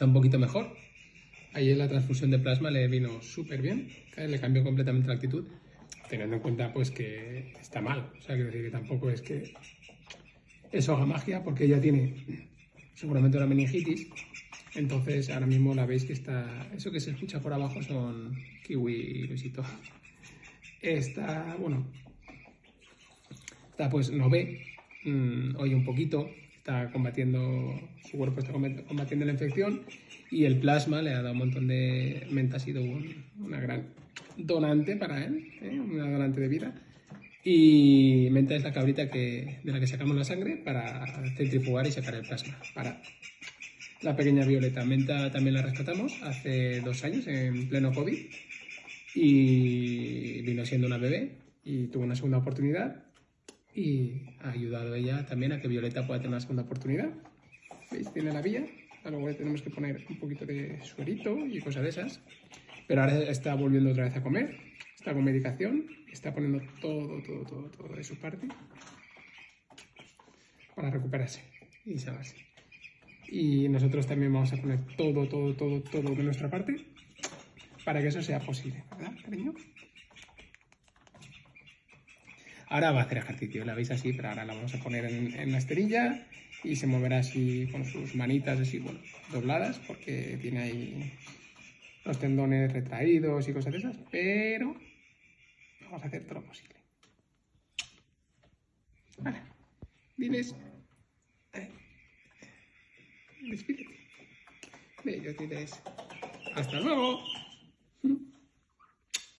está un poquito mejor. Ayer la transfusión de plasma le vino súper bien, ¿eh? le cambió completamente la actitud, teniendo en cuenta pues que está mal. O sea, quiero decir que tampoco es que eso haga magia, porque ella tiene seguramente una meningitis. Entonces ahora mismo la veis que está, eso que se escucha por abajo son kiwi Luisito. Está, bueno, está pues no ve, mmm, oye un poquito, está combatiendo, su cuerpo está combatiendo la infección y el plasma le ha dado un montón de... Menta ha sido una gran donante para él, ¿eh? una donante de vida. Y Menta es la cabrita que, de la que sacamos la sangre para centrifugar y sacar el plasma. Para la pequeña Violeta. Menta también la rescatamos hace dos años, en pleno COVID. Y vino siendo una bebé y tuvo una segunda oportunidad y ha ayudado ella también a que Violeta pueda tener una segunda oportunidad. ¿Veis? Tiene la vía. Luego le tenemos que poner un poquito de suerito y cosas de esas. Pero ahora está volviendo otra vez a comer. Está con medicación. Está poniendo todo, todo, todo, todo de su parte para recuperarse y salvarse. Y nosotros también vamos a poner todo, todo, todo, todo de nuestra parte para que eso sea posible, ¿verdad, cariño? Ahora va a hacer ejercicio, la veis así, pero ahora la vamos a poner en, la esterilla y se moverá así con sus manitas así, bueno, dobladas, porque tiene ahí los tendones retraídos y cosas de esas, pero vamos a hacer todo lo posible. Vale, diles, despídete. Bello, diles, hasta luego.